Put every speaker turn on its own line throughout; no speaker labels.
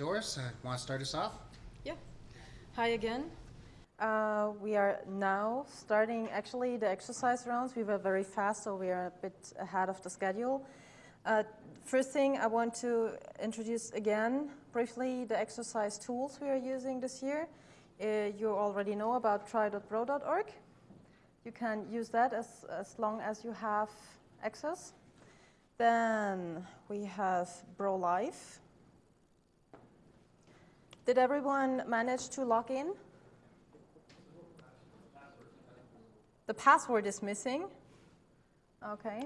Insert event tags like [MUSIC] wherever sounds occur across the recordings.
Doris, uh, want to start us off?
Yeah. Hi again. Uh, we are now starting actually the exercise rounds. We were very fast, so we are a bit ahead of the schedule. Uh, first thing I want to introduce again briefly the exercise tools we are using this year. Uh, you already know about try.bro.org. You can use that as, as long as you have access. Then we have Bro Live. Did everyone manage to log in? The password is missing. Okay.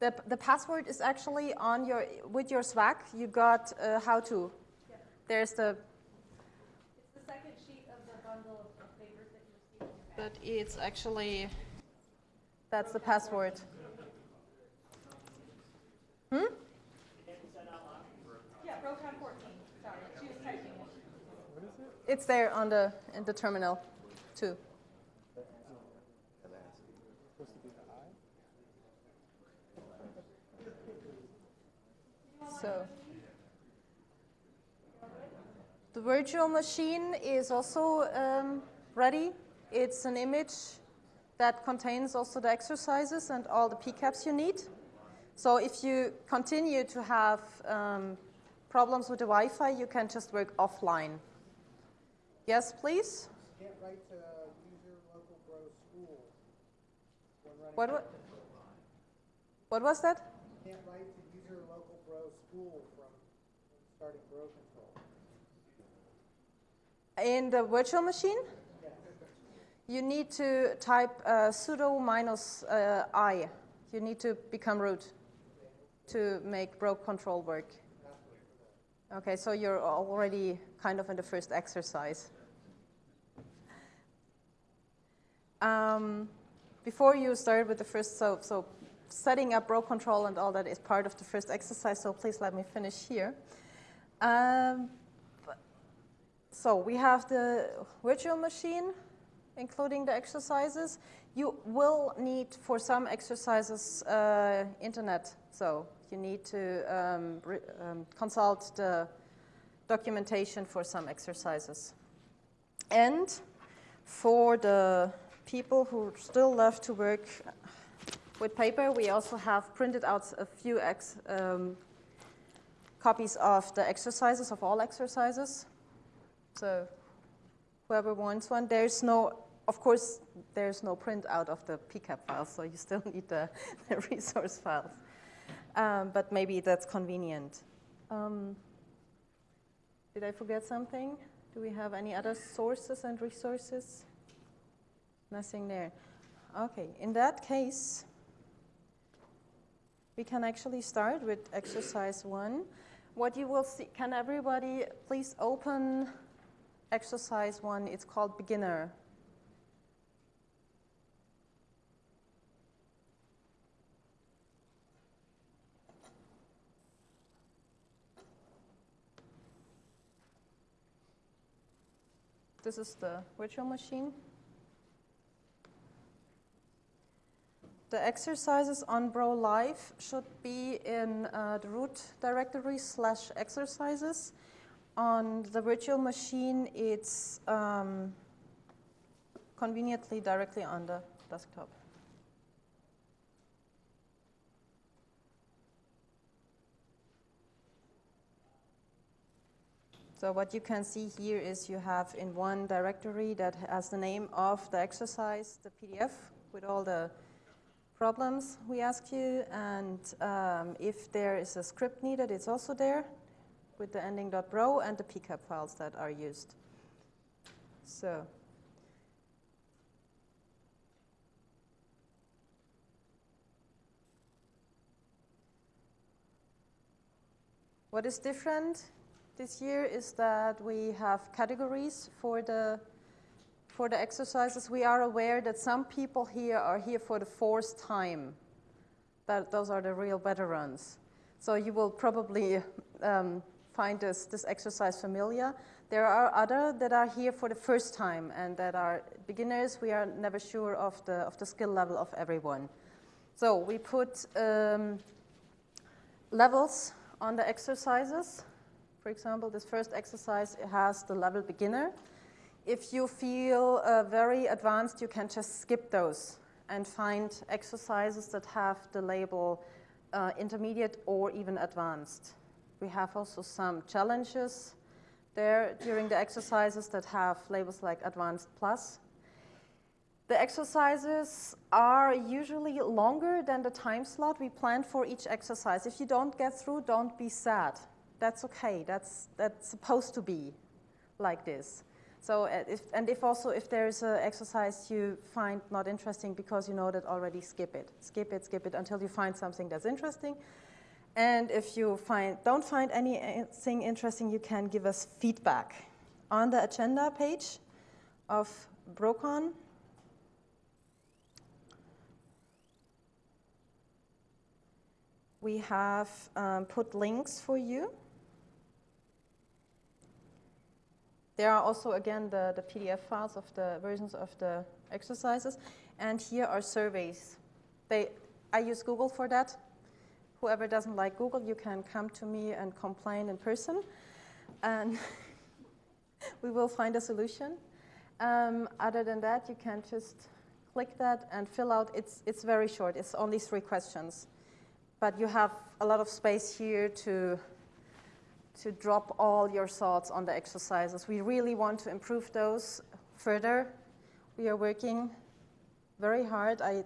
The, the password is actually on your, with your SWAC, you got uh, how to. There's the,
It's the second sheet of the bundle of papers that you received.
but it's actually, that's the password. Hmm?
Yeah, Proton 14, sorry, she was typing it.
It's there on the, in the terminal too. So, the virtual machine is also um, ready. It's an image that contains also the exercises and all the PCAPs you need. So if you continue to have um, problems with the Wi-Fi, you can just work offline. Yes, please?
Can't write to user local bro school.
What, wa- what was that?
Can't write to user local bro school from starting bro control.
In the virtual machine? You need to type uh, sudo minus uh, i. You need to become root to make bro control work. Okay, so you're already kind of in the first exercise. Um, before you start with the first, so, so setting up bro control and all that is part of the first exercise, so please let me finish here. Um, so we have the virtual machine, including the exercises. You will need, for some exercises, uh, internet. So you need to um, um, consult the documentation for some exercises. And for the people who still love to work with paper, we also have printed out a few um, copies of the exercises, of all exercises. So whoever wants one, there's no, of course, there's no print out of the PCAP files, so you still [LAUGHS] need the, the resource files. Um, but maybe that's convenient. Um, did I forget something? Do we have any other sources and resources? Nothing there. Okay, in that case, we can actually start with exercise one. What you will see, can everybody please open exercise one? It's called beginner. This is the virtual machine. The exercises on Bro Live should be in uh, the root directory slash exercises. On the virtual machine, it's um, conveniently directly on the desktop. So what you can see here is you have in one directory that has the name of the exercise, the PDF with all the problems we ask you, and um, if there is a script needed, it's also there with the ending .bro and the pcap files that are used. So. What is different this year is that we have categories for the for the exercises. We are aware that some people here are here for the fourth time. That those are the real veterans. So you will probably um, find this, this exercise familiar. There are other that are here for the first time and that are beginners. We are never sure of the, of the skill level of everyone. So we put um, levels on the exercises For example, this first exercise has the level beginner. If you feel uh, very advanced, you can just skip those and find exercises that have the label uh, intermediate or even advanced. We have also some challenges there during the exercises that have labels like advanced plus. The exercises are usually longer than the time slot we planned for each exercise. If you don't get through, don't be sad. That's okay. That's, that's supposed to be like this. So, uh, if, and if also if there's an exercise you find not interesting because you know that already, skip it. Skip it, skip it until you find something that's interesting. And if you find, don't find anything interesting, you can give us feedback. On the agenda page of BroCon, we have um, put links for you. There are also, again, the, the PDF files of the versions of the exercises. And here are surveys. They, I use Google for that. Whoever doesn't like Google, you can come to me and complain in person. And [LAUGHS] we will find a solution. Um, other than that, you can just click that and fill out. It's, it's very short. It's only three questions. But you have a lot of space here to to drop all your thoughts on the exercises. We really want to improve those further. We are working very hard. I,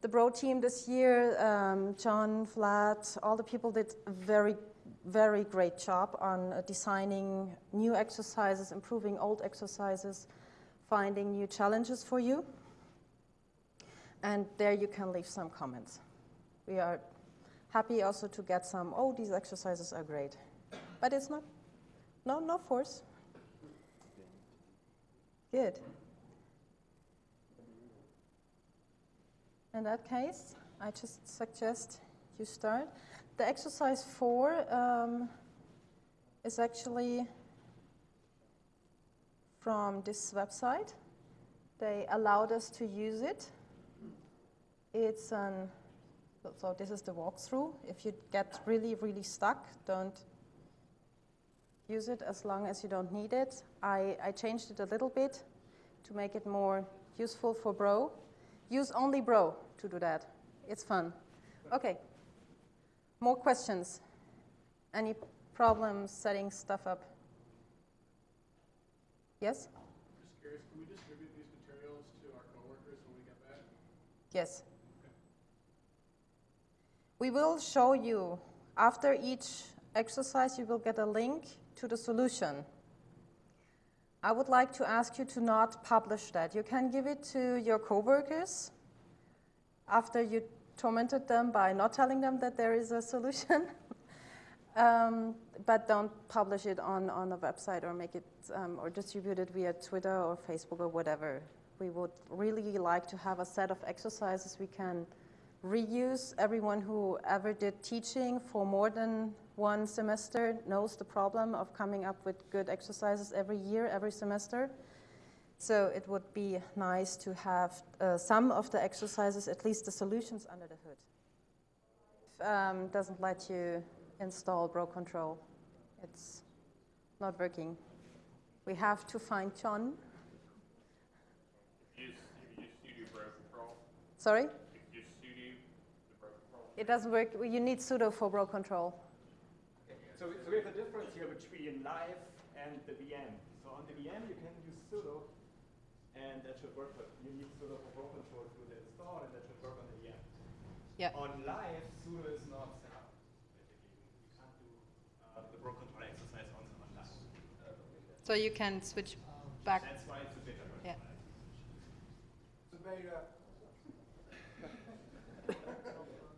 the Bro team this year, um, John, Vlad, all the people did a very, very great job on uh, designing new exercises, improving old exercises, finding new challenges for you. And there you can leave some comments. We are happy also to get some, oh, these exercises are great but it's not, no, no force. Good. In that case, I just suggest you start. The exercise four um, is actually from this website. They allowed us to use it. It's an, so this is the walkthrough. If you get really, really stuck, don't use it as long as you don't need it. I, I changed it a little bit to make it more useful for Bro. Use only Bro to do that. It's fun. Okay. More questions? Any problems setting stuff up? Yes?
Just curious, can we distribute these materials to our coworkers when we get back?
Yes. We will show you, after each exercise, you will get a link to the solution. I would like to ask you to not publish that. You can give it to your coworkers after you tormented them by not telling them that there is a solution. [LAUGHS] um, but don't publish it on, on a website or make it um, or distribute it via Twitter or Facebook or whatever. We would really like to have a set of exercises we can reuse. Everyone who ever did teaching for more than one semester knows the problem of coming up with good exercises every year, every semester. So it would be nice to have uh, some of the exercises, at least the solutions under the hood. Um, doesn't let you install Bro Control. It's not working. We have to find John.
Sudo bro control.
Sorry?
Use sudo the bro control.
It doesn't work. You need sudo for Bro Control.
So, so we have a difference here between live and the VM. So on the VM you can use sudo, and that should work. But you need sudo for Bro control to the install, and that should work on the VM.
Yeah.
On live, sudo is not set up. You can't do uh, the Bro control exercise on, on live.
So you can switch back.
That's why it's a beta version.
Yeah.
It's a beta.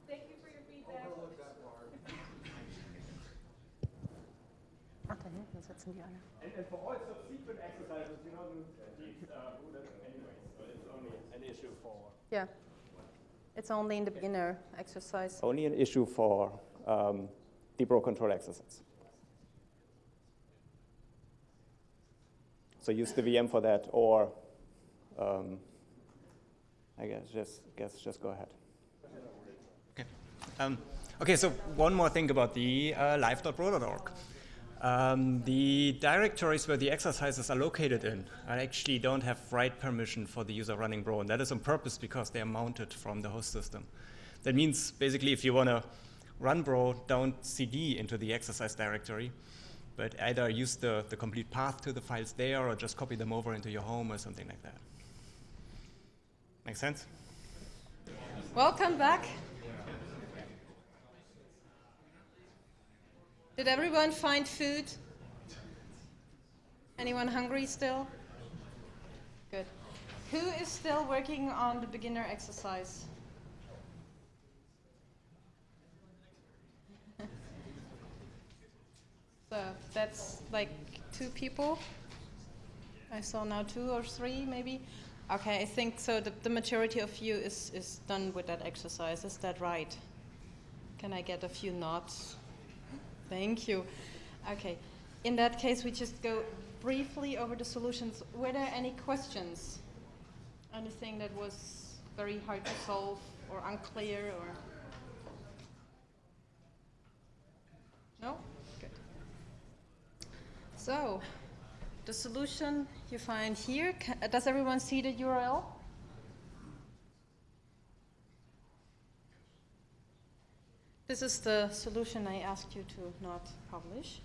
Thank you for your feedback.
Overlook that part.
Ach, da hinten sitzen die alle.
And, and for all subsequent exercises, you don't need uh, sudo anyway. So it's only an issue for
Yeah. It's only in the beginner exercise.
only an issue for um, the bro control exercise. So use the VM for that, or um, I guess just guess just go ahead.
Okay. Um, okay, so one more thing about the uh, live.bro.org.
Um, the directories where the exercises are located in I actually don't have write permission for the user running Bro, and that is on purpose because they are mounted from the host system. That means basically if you want to run Bro, don't cd into the exercise directory, but either use the, the complete path to the files there or just copy them over into your home or something like that. Make sense?
Welcome back. Did everyone find food? Anyone hungry still? Good. Who is still working on the beginner exercise? [LAUGHS] so that's like two people. I saw now two or three maybe. Okay, I think so. The, the majority of you is, is done with that exercise. Is that right? Can I get a few nods? Thank you. Okay. In that case, we just go briefly over the solutions. Were there any questions? Anything that was very hard to solve or unclear or? No? Good. So, the solution you find here, does everyone see the URL? This is the solution I asked you to not publish.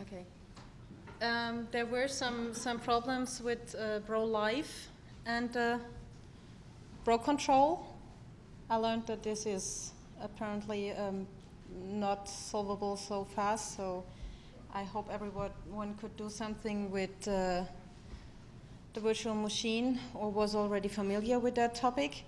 Okay. Um, there were some, some problems with uh, Bro Live and uh, Bro Control. I learned that this is apparently um, not solvable so fast, so I hope everyone could do something with uh, the virtual machine or was already familiar with that topic.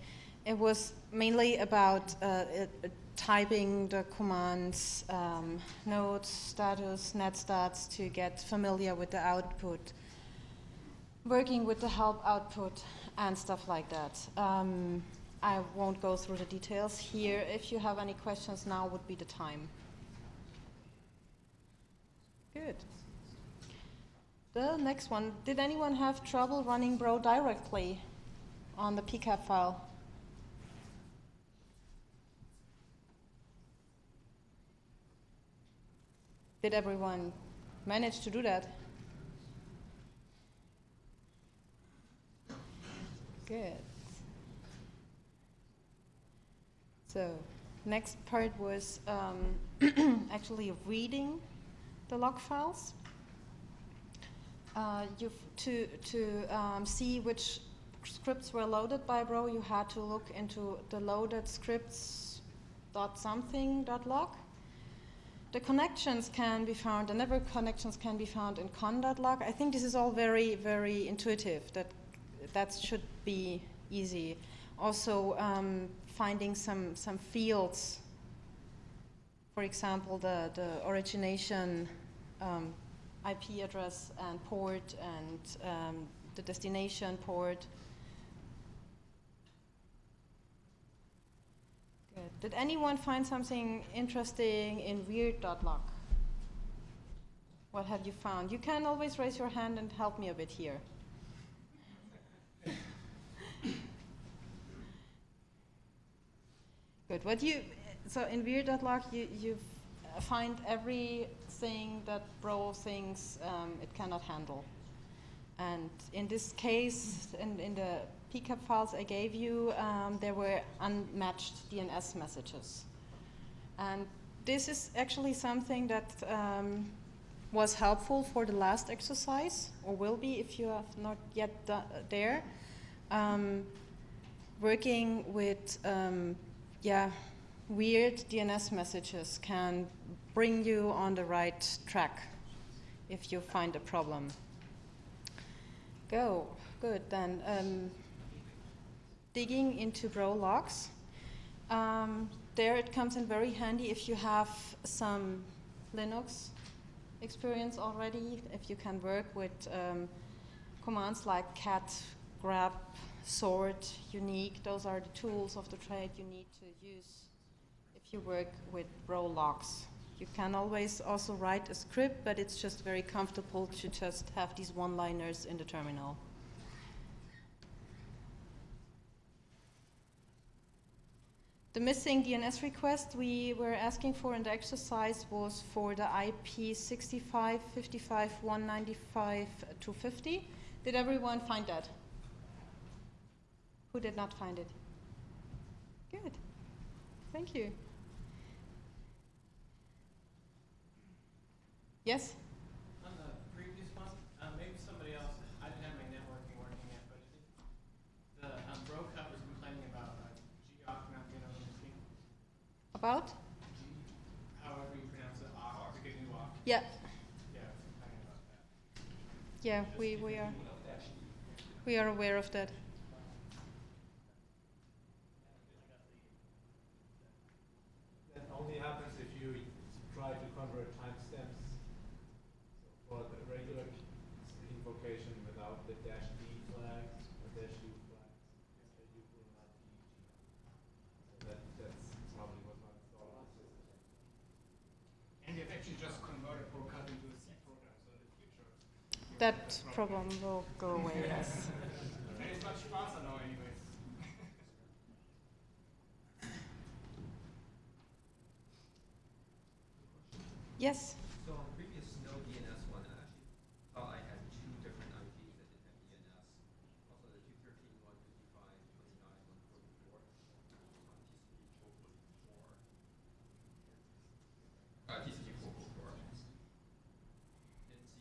It was mainly about uh, it, it typing the commands um, node status, net stats to get familiar with the output, working with the help output and stuff like that. Um, I won't go through the details here. If you have any questions, now would be the time. Good. The next one. Did anyone have trouble running Bro directly on the PCAP file? Did everyone manage to do that? Good. So, next part was um, [CLEARS THROAT] actually reading the log files. Uh, to to um, see which scripts were loaded by Bro, you had to look into the loaded scripts dot something dot log. The connections can be found, the network connections can be found in conn.log. I think this is all very, very intuitive. That that should be easy. Also, um, finding some some fields. For example, the the origination um, IP address and port, and um, the destination port. Good. Did anyone find something interesting in weird.log? What have you found? You can always raise your hand and help me a bit here. Good. What you so in weird.log you you find everything that Bro thinks um, it cannot handle. And in this case, in, in the PCAP files I gave you, um, there were unmatched DNS messages. And this is actually something that um, was helpful for the last exercise, or will be if you have not yet there. Um, working with um, yeah, weird DNS messages can bring you on the right track if you find a problem. Go, good then. Um, digging into Bro logs. Um, there it comes in very handy if you have some Linux experience already, if you can work with um, commands like cat, grep, sort, unique. Those are the tools of the trade you need to use if you work with Bro logs. You can always also write a script, but it's just very comfortable to just have these one-liners in the terminal. The missing DNS request we were asking for in the exercise was for the IP 65, 55, 195, 250. Did everyone find that? Who did not find it? Good. Thank you. Yes?
On the previous one, uh, maybe somebody else, I didn't have my networking working yet, but I think the, um, bro-cut was complaining about, uh, gawk not being on the machine.
About?
G, however you pronounce it, OC, the new OC.
Yeah.
Yeah, I was complaining about that.
Yeah, we, we are. We are aware of. That
only happens if you try to convert timestamps. So for the regular invocation without the dash D flag or dash U flag, uh, you will not be. So that, that's probably was not installed on the system.
And they've actually just converted bro-cut into a C program, so in the future. you won't have
That
problem.
will go away, yes.
And it's much faster now anyways.
Yes?
So on previous no DNS one, I actually thought I had two different IPs that didn't have DNS. Also the 213, 155, 29, 144 on TCP 444. Uh, TCP 444.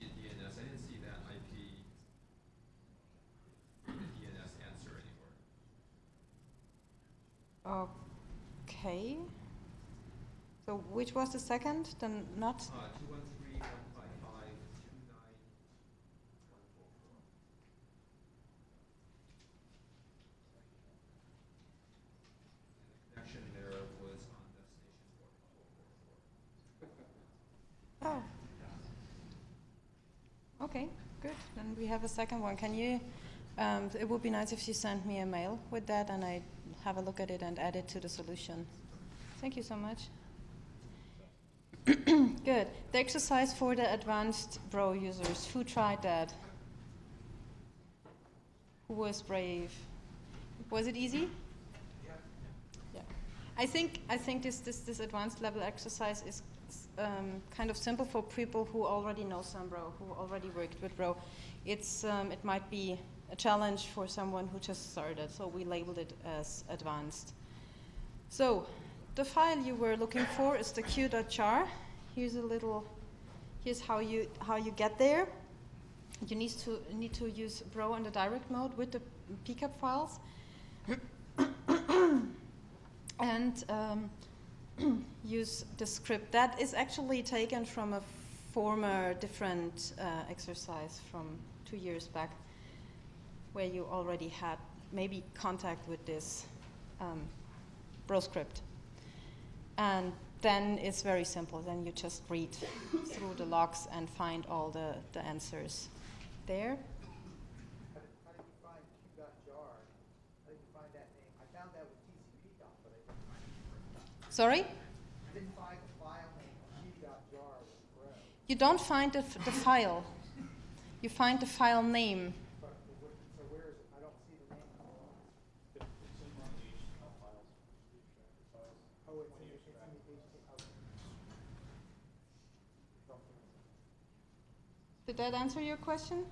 Didn't see a DNS. I didn't see that IP in the DNS answer anywhere.
Okay. So which was the second? The not?
Uh, 213, 155, 29, 144. And the connection there was on destination port 444.
Oh. Okay, good. Then we have a second one. Can you, um, it would be nice if you sent me a mail with that and I have a look at it and add it to the solution. Thank you so much. [CLEARS THROAT] Good. The exercise for the advanced Bro users. Who tried that? Who was brave? Was it easy? Yeah. I think I think this this this advanced level exercise is um, kind of simple for people who already know some Bro, who already worked with Bro. It's um, it might be a challenge for someone who just started, so we labeled it as advanced. So the file you were looking for is the q.jar. Here's a little, here's how you, how you get there. You need to, need to use Bro in the direct mode with the pcap files. [COUGHS] and um, [COUGHS] use the script. That is actually taken from a former different uh, exercise from two years back where you already had maybe contact with this um, Bro script. And then it's very simple. Then you just read through the logs and find all the, the answers there. Sorry? You don't find the, the file. You find the file name.
But, but what- so where is it? I don't see the name.
It's in one of the HTML files, the extracted files.
Oh, it's
When
in,
you
it's in
extract.
the HTML. Okay.
Did that answer your question?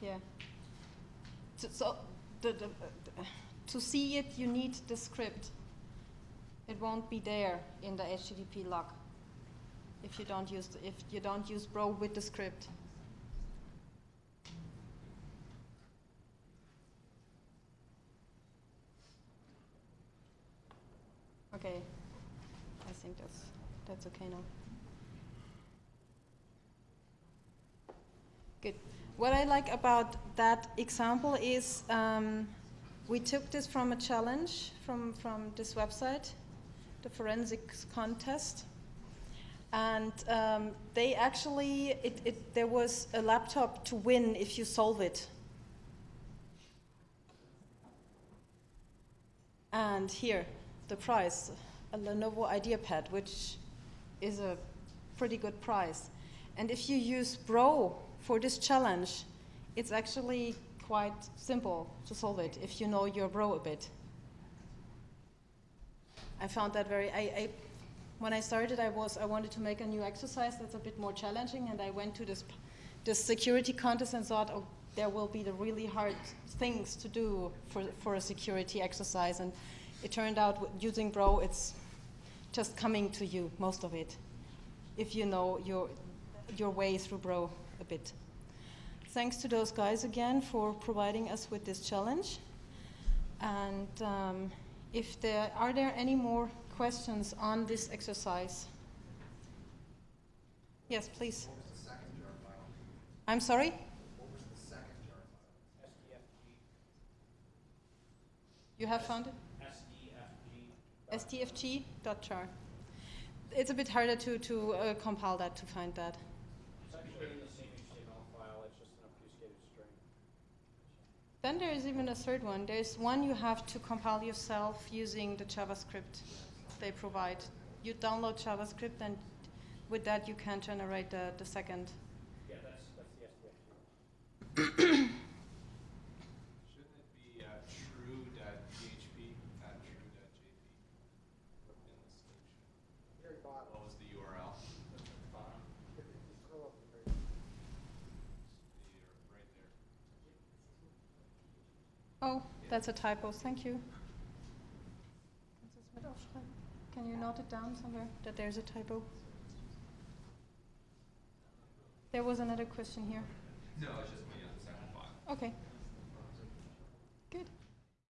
Yeah. So, so the, the, to see it, you need the script. It won't be there in the HTTP log if you don't use if you don't use Bro with the script. Okay, I think that's that's okay now. Good. What I like about that example is um, we took this from a challenge from, from this website, the forensics contest. And um, they actually, it, it, there was a laptop to win if you solve it. And here, the prize, a Lenovo IdeaPad, which is a pretty good price. And if you use Bro for this challenge, it's actually quite simple to solve it if you know your Bro a bit. I found that very. I, I, when I started, I was I wanted to make a new exercise that's a bit more challenging, and I went to this this security contest and thought, oh, there will be the really hard things to do for for a security exercise, and it turned out using Bro, it's just coming to you most of it, if you know your your way through Bro a bit. Thanks to those guys again for providing us with this challenge, and. Um, if there are there any more questions on this exercise? Yes, please.
What was the second jar file?
I'm sorry?
What was the second jar file?
You have found it?
SDFG.
STFG.jar. It's a bit harder to, to uh, compile that to find that.
It's actually in the same HTML file, it's just an obfuscated string.
Then there is even a third one. There's one you have to compile yourself using the JavaScript they provide. You download JavaScript and with that you can generate the, the second.
Yeah, that's, that's the SDFG.
Shouldn't it be uh, true.php, not true.jp? In the solution.
Very bottom.
What was the URL?
If you scroll up to the very
The- Right there.
Oh, that's a typo. Thank you. Can you note it down somewhere that there's a typo? There was another question here.
No, it's just the second file.
Okay.